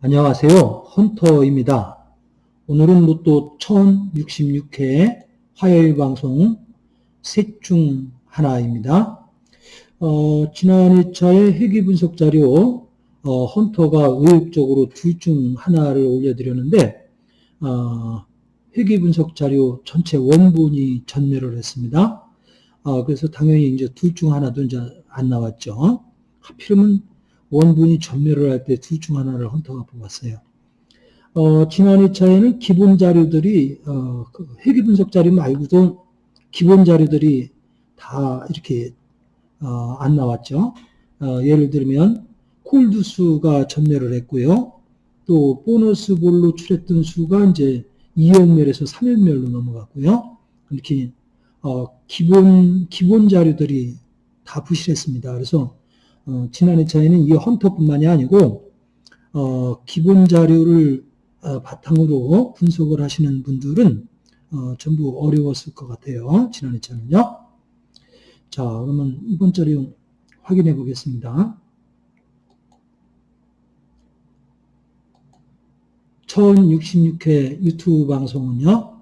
안녕하세요. 헌터입니다. 오늘은 로또 1066회 화요일 방송 셋 중 하나입니다. 어, 지난 2차의 회귀 분석 자료 어, 헌터가 의욕적으로 둘 중 하나를 올려드렸는데 어, 회귀 분석 자료 전체 원본이 전멸을 했습니다. 어, 그래서 당연히 이제 둘 중 하나도 이제 안 나왔죠. 하필이면 원본이 전멸을 할 때 둘 중 하나를 헌터가 뽑았어요. 어, 지난 2차에는 기본 자료들이, 어, 그 회귀 분석 자료 말고도 기본 자료들이 다 이렇게, 어, 안 나왔죠. 어, 예를 들면, 콜드 수가 전멸을 했고요. 또, 보너스 볼로 출했던 수가 이제 2연멸에서 3연멸로 넘어갔고요. 이렇게, 어, 기본, 기본 자료들이 다 부실했습니다. 그래서, 어, 지난 2차에는 이 헌터뿐만이 아니고 어, 기본 자료를 어, 바탕으로 분석을 하시는 분들은 어, 전부 어려웠을 것 같아요. 지난 2차는요. 자, 그러면 이번 자료 확인해 보겠습니다. 1066회 유튜브 방송은요,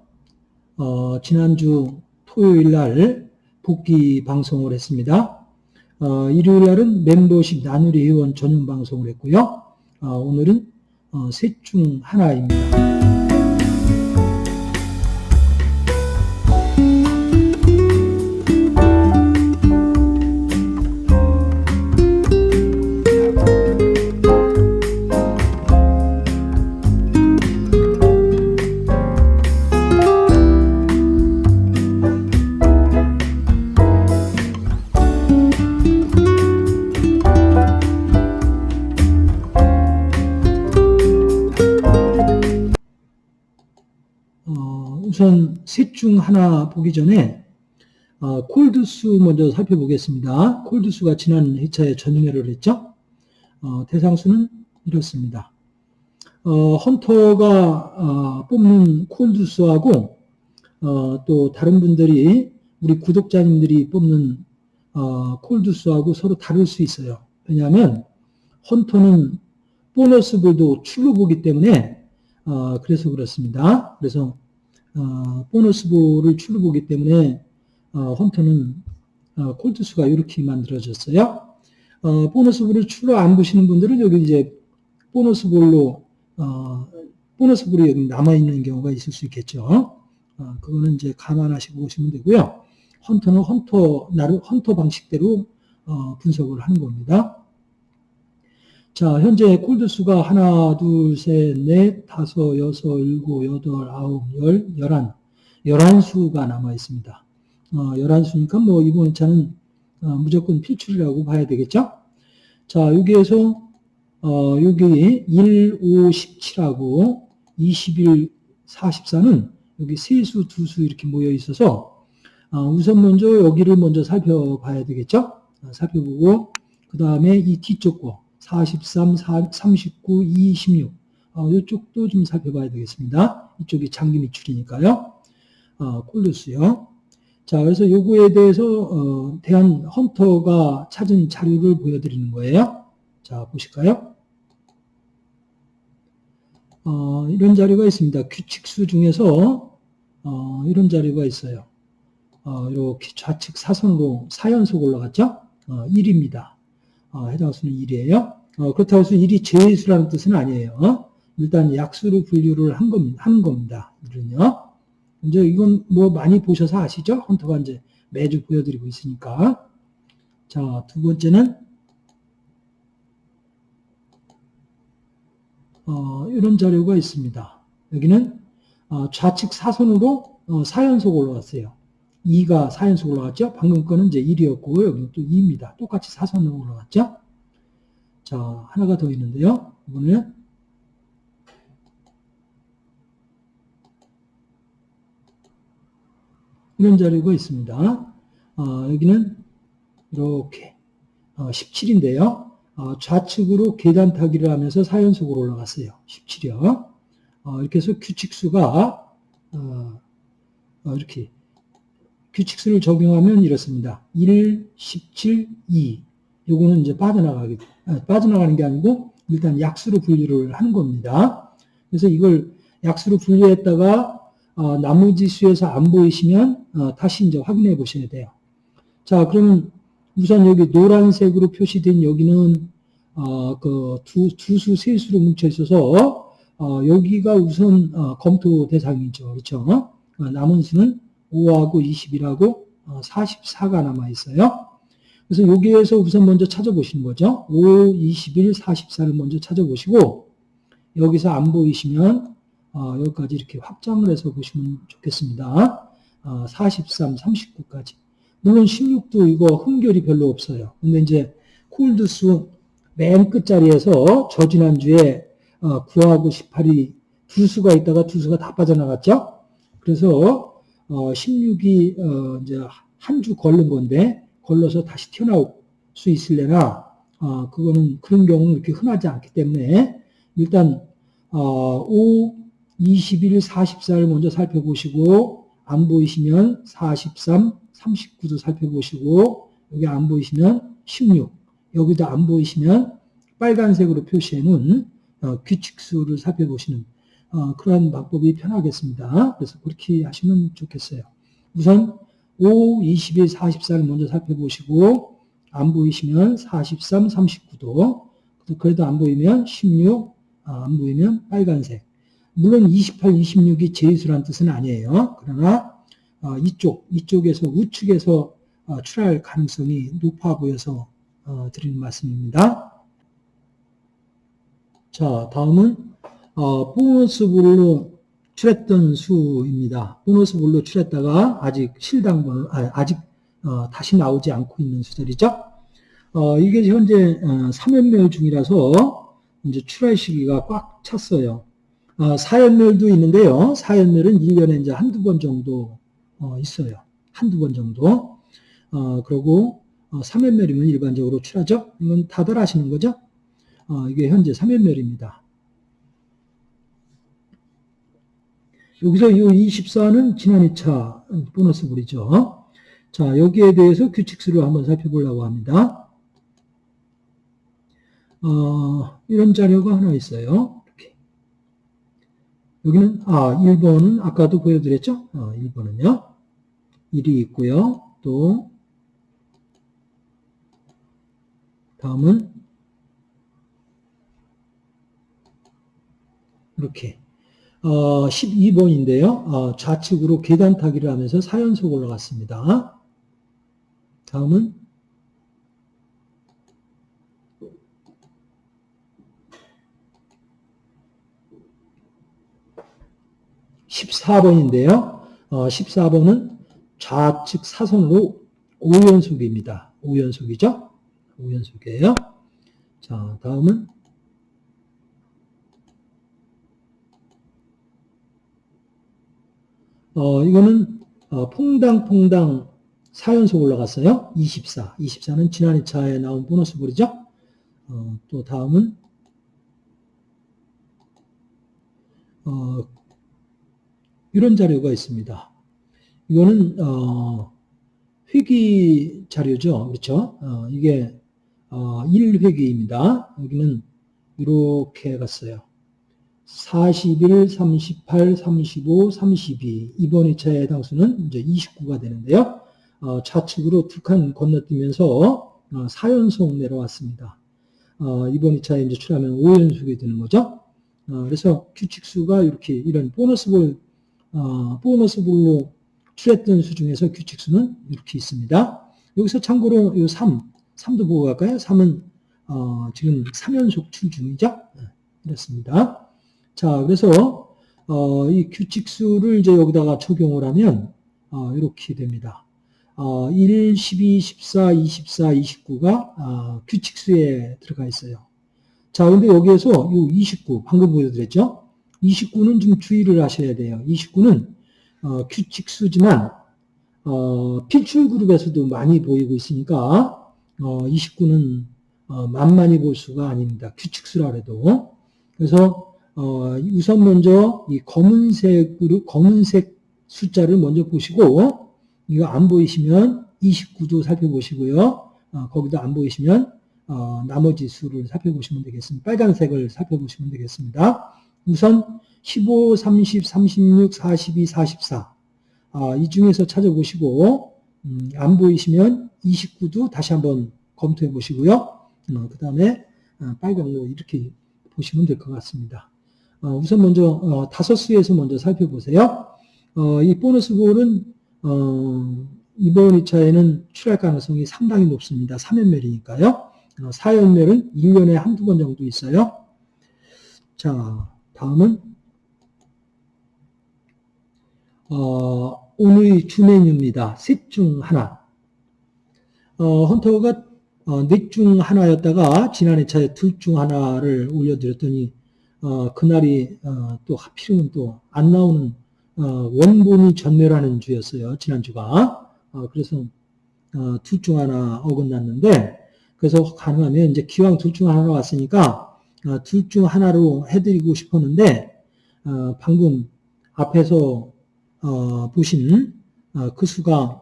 어, 지난주 토요일 날 복귀 방송을 했습니다. 어, 일요일 날은 멤버십 나누리 회원 전용 방송을 했고요. 어, 오늘은 어, 셋중 하나입니다. 우선 셋 중 하나 보기 전에 어, 콜드수 먼저 살펴보겠습니다. 콜드수가 지난 회차에 전멸을 했죠. 어, 대상수는 이렇습니다. 어, 헌터가 어, 뽑는 콜드수하고 어, 또 다른 분들이 우리 구독자님들이 뽑는 어, 콜드수하고 서로 다를 수 있어요. 왜냐하면 헌터는 보너스 볼도 출루 보기 때문에 그래서 그렇습니다. 그래서 어, 보너스볼을 출루 보기 때문에 어, 헌터는 어, 콜드수가 이렇게 만들어졌어요. 어, 보너스볼을 출루 안 보시는 분들은 여기 이제 보너스볼로 어, 보너스볼이 여기 남아 있는 경우가 있을 수 있겠죠. 어, 그거는 이제 감안하시고 보시면 되고요. 헌터는 헌터 나름 헌터 방식대로 어, 분석을 하는 겁니다. 자, 현재 콜드 수가 하나, 둘, 셋, 넷, 다섯, 여섯, 일곱, 여덟, 아홉, 열, 열한. 열한 수가 남아 있습니다. 어, 열한 수니까 뭐 이번 차는 어, 무조건 필출이라고 봐야 되겠죠? 자, 여기에서 어, 여기 1, 5, 17하고 21, 44는 여기 세 수, 두 수 이렇게 모여 있어서 어, 우선 먼저 여기를 먼저 살펴봐야 되겠죠? 어, 살펴보고 그 다음에 이 뒤쪽 거 43, 39, 26. 어, 이쪽도 좀 살펴봐야 되겠습니다. 이쪽이 장기 미출이니까요. 어, 콜루스요. 자, 그래서 요거에 대해서 어, 대한 헌터가 찾은 자료를 보여드리는 거예요. 자, 보실까요? 어, 이런 자료가 있습니다. 규칙수 중에서 어, 이런 자료가 있어요. 어, 이렇게 좌측 사선으로 4연속 올라갔죠? 1입니다. 어, 해당 수는 1이에요. 어, 그렇다고 해서 1이 제수라는 뜻은 아니에요. 어? 일단 약수로 분류를 한 겁니다. 한 겁니다. 이는요. 이제 이건 뭐 많이 보셔서 아시죠? 헌터가 이제 매주 보여드리고 있으니까. 자, 두 번째는 어, 이런 자료가 있습니다. 여기는 어, 좌측 사선으로 어, 4연속 올라갔어요. 2가 4연속 올라갔죠? 방금 거는 이제 1이었고 여기는 또 2입니다. 똑같이 사선으로 올라갔죠? 자, 하나가 더 있는데요. 이번에 이런 자료가 있습니다. 어, 여기는 이렇게 어, 17인데요. 어, 좌측으로 계단 타기를 하면서 4연속으로 올라갔어요. 17여. 어, 이렇게 해서 규칙수가 어, 어, 이렇게 규칙수를 적용하면 이렇습니다. 1, 17, 2. 요거는 이제 빠져나가게, 아, 빠져나가는 게 아니고 일단 약수로 분류를 하는 겁니다. 그래서 이걸 약수로 분류했다가 어, 나머지 수에서 안 보이시면 어, 다시 이제 확인해 보셔야 돼요. 자, 그러면 우선 여기 노란색으로 표시된 여기는 어, 그 두 두 수 세 수로 뭉쳐 있어서 어, 여기가 우선 어, 검토 대상이죠, 그렇죠? 어, 남은 수는 5하고 20이라고 44가 남아 있어요. 그래서 여기에서 우선 먼저 찾아보시는 거죠. 5, 21, 44를 먼저 찾아보시고 여기서 안 보이시면 어, 여기까지 이렇게 확장을 해서 보시면 좋겠습니다. 어, 43, 39까지. 물론 16도 이거 흠결이 별로 없어요. 근데 이제 콜드수 맨 끝자리에서 저 지난주에 어, 9하고 18이 두 수가 있다가 두 수가 다 빠져나갔죠. 그래서 어, 16이 어, 이제 한 주 걸른 건데 걸러서 다시 튀어나올 수 있을래나 어, 그거는 그런 경우는 그렇게 흔하지 않기 때문에 일단 어, 5, 21, 44를 먼저 살펴보시고 안 보이시면 43, 39도 살펴보시고 여기 안 보이시면 16 여기도 안 보이시면 빨간색으로 표시해 놓은 어, 규칙수를 살펴보시는 어, 그런 방법이 편하겠습니다. 그래서 그렇게 하시면 좋겠어요. 우선 5, 21, 44를 먼저 살펴보시고 안 보이시면 43, 39도 그래도 안 보이면 16, 아, 안 보이면 빨간색 물론 28, 26이 제수란 뜻은 아니에요. 그러나 어, 이쪽, 이쪽에서 우측에서 어, 출할 가능성이 높아 보여서 어, 드리는 말씀입니다. 자, 다음은 보너스볼로 출했던 수입니다. 보너스볼로 출했다가 아직 실당번, 아, 직 다시 나오지 않고 있는 수들이죠. 이게 현재 3연멸 중이라서 이제 출할 시기가 꽉 찼어요. 어, 사연멸도 있는데요. 사연멸은 1년에 이제 한두 번 정도 어, 있어요. 한두 번 정도. 어, 그리고 어, 3연멸이면 일반적으로 출하죠. 이건 다들 아시는 거죠? 어, 이게 현재 3연멸입니다. 여기서 이 24는 지난 2차 보너스 불이죠. 자, 여기에 대해서 규칙수를 한번 살펴보려고 합니다. 어, 이런 자료가 하나 있어요. 여기는 아 1번은 아까도 보여드렸죠? 어, 1번은요. 1이 있고요. 또 다음은 이렇게 어, 12번인데요. 어, 좌측으로 계단 타기를 하면서 4연속 올라갔습니다. 다음은 14번인데요. 어, 14번은 좌측 사선으로 5연속입니다. 5연속이죠? 5연속이에요. 자, 다음은 어, 이거는 어, 퐁당퐁당 4연속 올라갔어요. 24. 24는 지난 2차에 나온 보너스 볼이죠. 어, 또 다음은 어, 이런 자료가 있습니다. 이거는 어, 회기 자료죠. 그렇죠? 어, 이게 어, 1회기입니다. 여기는 이렇게 갔어요. 41, 38, 35, 32 이번 2차의 당수는 이제 29가 되는데요. 어, 좌측으로 두 칸 건너뛰면서 어, 4연속 내려왔습니다. 어, 이번 2차에 이제 출하면 5연속이 되는 거죠. 어, 그래서 규칙수가 이렇게 이런 보너스 볼 어, 보너스 볼로 출했던 수 중에서 규칙수는 이렇게 있습니다. 여기서 참고로 이 3, 3도 보고 갈까요? 3은 어, 지금 3연속 출 중이죠? 네, 이렇습니다. 자, 그래서 어, 이 규칙수를 이제 여기다가 적용을 하면 어, 이렇게 됩니다. 어, 1, 12, 14, 24, 29가 규칙수에 들어가 있어요. 자, 근데 여기에서 이 29, 방금 보여드렸죠? 29는 좀 주의를 하셔야 돼요. 29는 어, 규칙수지만 어, 필출 그룹에서도 많이 보이고 있으니까 어, 29는 어, 만만히 볼 수가 아닙니다. 규칙수라 해도. 그래서 어, 우선 먼저 이 검은색으로 검은색 숫자를 먼저 보시고 이거 안 보이시면 29도 살펴보시고요. 어, 거기도 안 보이시면 어, 나머지 수를 살펴보시면 되겠습니다. 빨간색을 살펴보시면 되겠습니다. 우선 15, 30, 36, 42, 44. 아, 이 중에서 찾아보시고 음, 안 보이시면 29도 다시 한번 검토해 보시고요. 어, 그 다음에 어, 빨강로 이렇게 보시면 될 것 같습니다. 어, 우선 먼저 어, 다섯 수에서 먼저 살펴보세요. 어, 이 보너스 볼은 어, 이번 2차에는 출할 가능성이 상당히 높습니다. 3연멸이니까요. 어, 4연멸은 1년에 한두 번 정도 있어요. 자, 다음은 어, 오늘의 주 메뉴입니다. 셋 중 하나. 어, 헌터가 어, 넷중 하나였다가 지난 회차에 둘 중 하나를 올려드렸더니 어, 그날이 어, 또 하필이면 또 안 나오는 어, 원본이 전멸하는 주였어요. 지난주가. 어, 그래서 어, 둘중 하나 어긋났는데 그래서 가능하면 이제 기왕 둘 중 하나 왔으니까 어, 둘중 하나로 해드리고 싶었는데 어, 방금 앞에서 어, 보신 어, 그 수가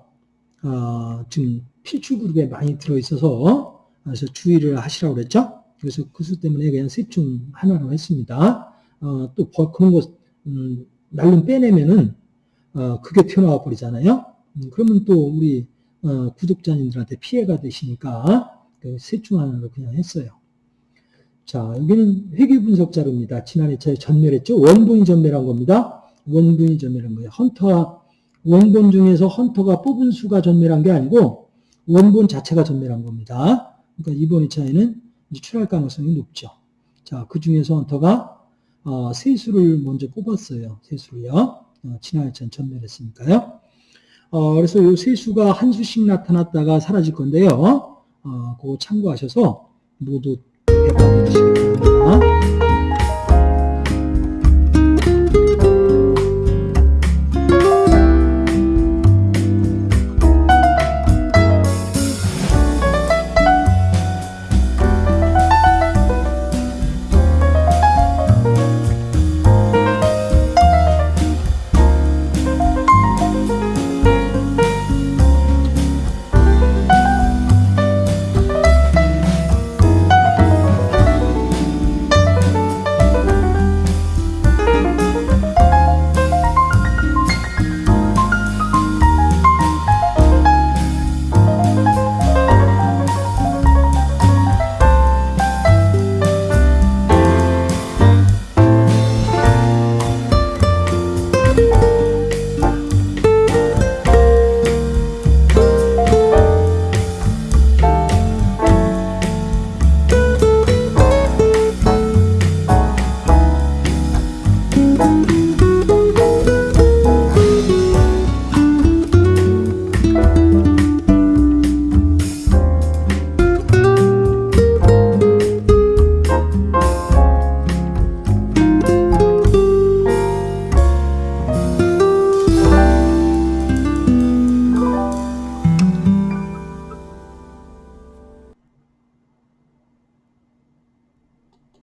어, 지금 필출 그룹에 많이 들어있어서 그래서 주의를 하시라고 그랬죠. 그래서 그 수 때문에 그냥 셋 중 하나로 했습니다. 어, 또 버- 그런 거 음, 날름 빼내면은 어, 그게 튀어나와 버리잖아요. 음, 그러면 또 우리 어, 구독자님들한테 피해가 되시니까 셋 중 하나로 그냥 했어요. 자, 여기는 회계 분석 자료입니다. 지난 회차에 전멸했죠. 원본이 전멸한 겁니다. 원본이 전멸한 거예요. 헌터와 원본 중에서 헌터가 뽑은 수가 전멸한 게 아니고 원본 자체가 전멸한 겁니다. 그러니까 이번 2차에는 출할 가능성이 높죠. 자, 그 중에서 헌터가 어, 세 수를 먼저 뽑았어요. 세 수를요. 어, 2차는 전멸했으니까요. 어, 그래서 이 세 수가 한 수씩 나타났다가 사라질 건데요. 어, 그거 참고하셔서 모두 대답해 주시기 바랍니다.